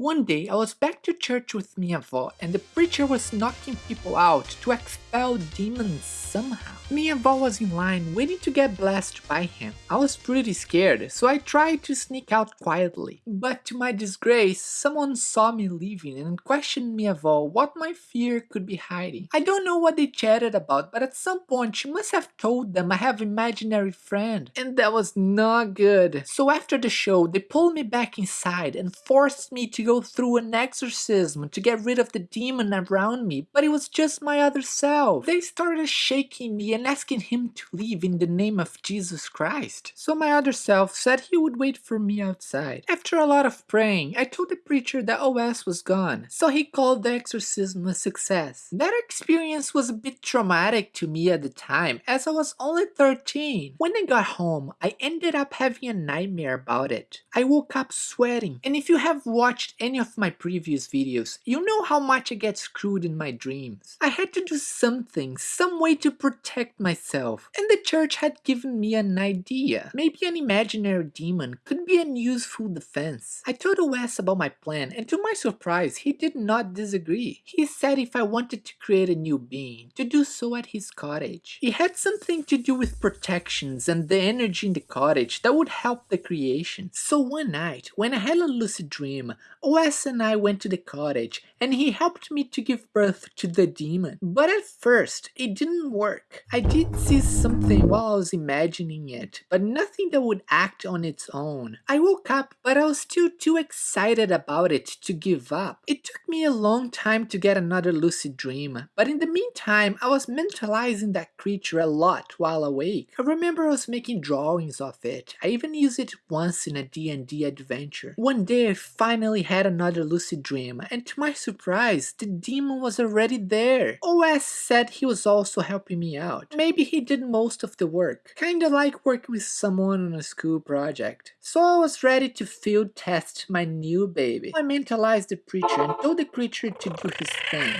One day I was back to church with minha avó and the preacher was knocking people out to expel demons somehow. Minha avó was in line waiting to get blessed by him. I was pretty scared so I tried to sneak out quietly. But to my disgrace, someone saw me leaving and questioned minha avó what my fear could be hiding. I don't know what they chatted about but at some point she must have told them I have imaginary friend and that was not good. So after the show they pulled me back inside and forced me to go through an exorcism to get rid of the demon around me, but it was just my other self. They started shaking me and asking him to leave in the name of Jesus Christ. So my other self said he would wait for me outside. After a lot of praying, I told the preacher that OS was gone, so he called the exorcism a success. That experience was a bit traumatic to me at the time, as I was only 13. When I got home, I ended up having a nightmare about it. I woke up sweating, and if you have watched any of my previous videos, you know how much I get screwed in my dreams. I had to do something, some way to protect myself, and the church had given me an idea. Maybe an imaginary demon could be an useful defense. I told Wes about my plan, and to my surprise, he did not disagree. He said if I wanted to create a new being, to do so at his cottage. It had something to do with protections and the energy in the cottage that would help the creation. So one night, when I had a lucid dream, Wes and I went to the cottage and he helped me to give birth to the demon. But at first, it didn't work. I did see something while I was imagining it, but nothing that would act on its own. I woke up, but I was still too excited about it to give up. It took me a long time to get another lucid dream, but in the meantime, I was mentalizing that creature a lot while awake. I remember I was making drawings of it. I even used it once in a D&D adventure. One day I finally had another lucid dream, and to my surprise, the demon was already there. Oh, OS said he was also helping me out. Maybe he did most of the work, kinda like working with someone on a school project. So I was ready to field test my new baby. I mentalized the preacher and told the creature to do his thing.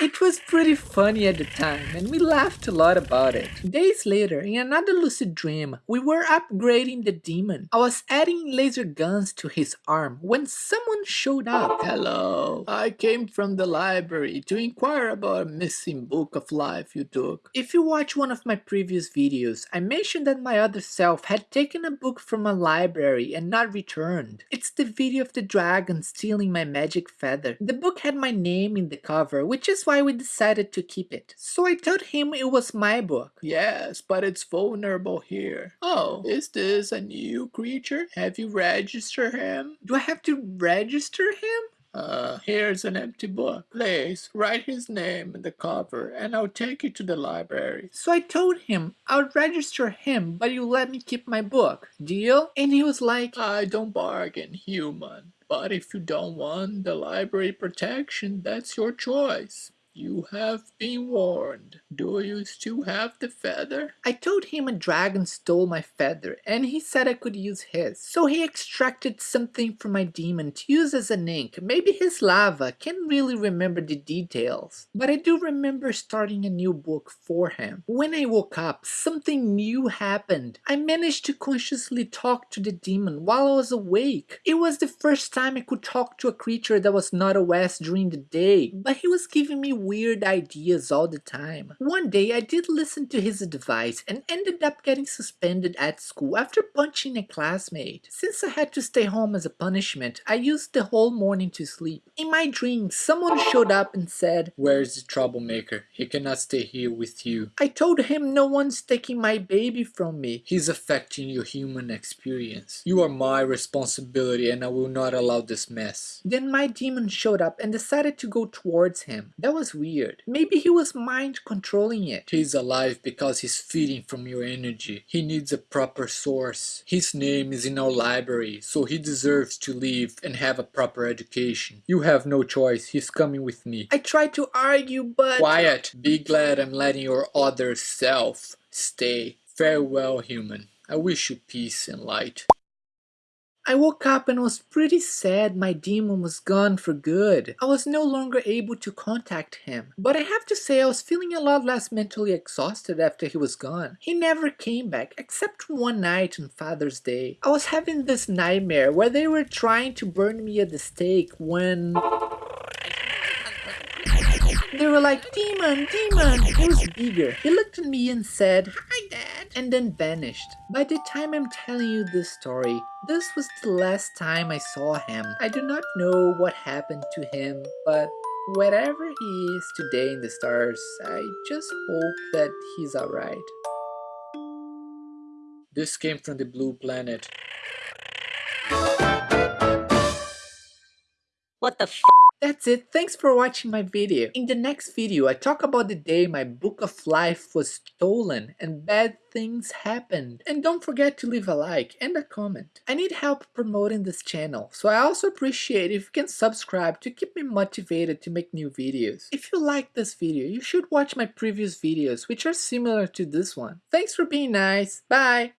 It was pretty funny at the time and we laughed a lot about it. Days later, in another lucid dream, we were upgrading the demon. I was adding laser guns to his arm when someone showed up. Hello, I came from the library to inquire about a missing book of life you took. If you watch one of my previous videos, I mentioned that my other self had taken a book from a library and not returned. It's the video of the dragon stealing my magic feather. The book had my name in the cover, which is why we decided to keep it. So I told him it was my book. Yes, but it's vulnerable here. Oh, is this a new creature? Have you registered him? Do I have to register him? Uh, here's an empty book. Please, write his name in the cover and I'll take you to the library. So I told him I'll register him, but you let me keep my book. Deal? And he was like, I don't bargain, human. But if you don't want the library protection, that's your choice. You have been warned. Do you still have the feather? I told him a dragon stole my feather and he said I could use his. So he extracted something from my demon to use as an ink. Maybe his lava. Can't really remember the details. But I do remember starting a new book for him. When I woke up, something new happened. I managed to consciously talk to the demon while I was awake. It was the first time I could talk to a creature that was not a West during the day. But he was giving me weird ideas all the time. One day I did listen to his advice and ended up getting suspended at school after punching a classmate. Since I had to stay home as a punishment, I used the whole morning to sleep. In my dream, someone showed up and said, Where's the troublemaker? He cannot stay here with you. I told him no one's taking my baby from me. He's affecting your human experience. You are my responsibility and I will not allow this mess. Then my demon showed up and decided to go towards him. That was weird. Maybe he was mind controlling it. He's alive because he's feeding from your energy. He needs a proper source. His name is in our library, so he deserves to live and have a proper education. You have no choice. He's coming with me. I tried to argue, but... Quiet. Be glad I'm letting your other self stay. Farewell, human. I wish you peace and light. I woke up and was pretty sad my demon was gone for good. I was no longer able to contact him. But I have to say I was feeling a lot less mentally exhausted after he was gone. He never came back, except one night on Father's Day. I was having this nightmare where they were trying to burn me at the stake when... They were like, demon, demon. He was bigger. He looked at me and said, and then vanished. By the time I'm telling you this story, this was the last time I saw him. I do not know what happened to him, but wherever he is today in the stars, I just hope that he's alright. This came from the blue planet. What the f That's it, thanks for watching my video. In the next video, I talk about the day my book of life was stolen and bad things happened. And don't forget to leave a like and a comment. I need help promoting this channel, so I also appreciate if you can subscribe to keep me motivated to make new videos. If you like this video, you should watch my previous videos which are similar to this one. Thanks for being nice, bye!